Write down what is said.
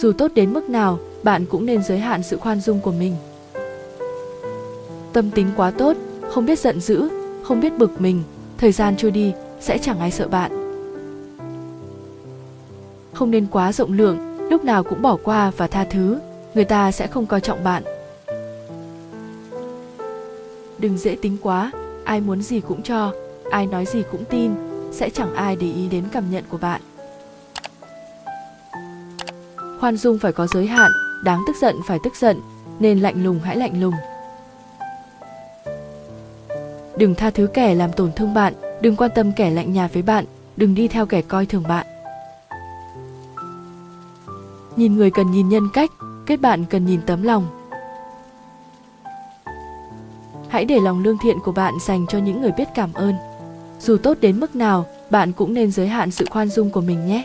Dù tốt đến mức nào, bạn cũng nên giới hạn sự khoan dung của mình. Tâm tính quá tốt, không biết giận dữ, không biết bực mình, thời gian trôi đi sẽ chẳng ai sợ bạn. Không nên quá rộng lượng, lúc nào cũng bỏ qua và tha thứ, người ta sẽ không coi trọng bạn. Đừng dễ tính quá, ai muốn gì cũng cho, ai nói gì cũng tin, sẽ chẳng ai để ý đến cảm nhận của bạn. Khoan dung phải có giới hạn, đáng tức giận phải tức giận, nên lạnh lùng hãy lạnh lùng. Đừng tha thứ kẻ làm tổn thương bạn, đừng quan tâm kẻ lạnh nhạt với bạn, đừng đi theo kẻ coi thường bạn. Nhìn người cần nhìn nhân cách, kết bạn cần nhìn tấm lòng. Hãy để lòng lương thiện của bạn dành cho những người biết cảm ơn. Dù tốt đến mức nào, bạn cũng nên giới hạn sự khoan dung của mình nhé.